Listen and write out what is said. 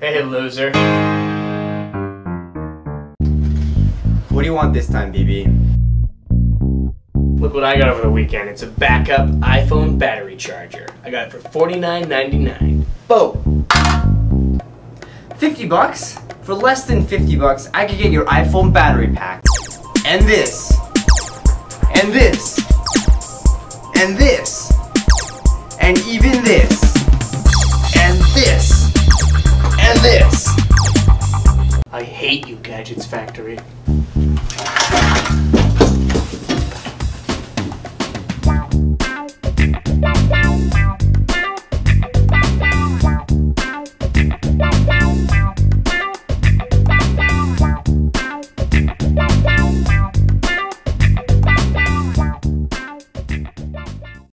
Hey, loser. What do you want this time, BB? Look what I got over the weekend. It's a backup iPhone battery charger. I got it for $49.99. Boom. 50 bucks? For less than 50 bucks, I could get your iPhone battery pack. And this. And this. And this. And even this. I hate you, Gadgets Factory.